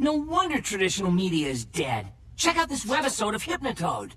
No wonder traditional media is dead. Check out this webisode of Hypnotoad.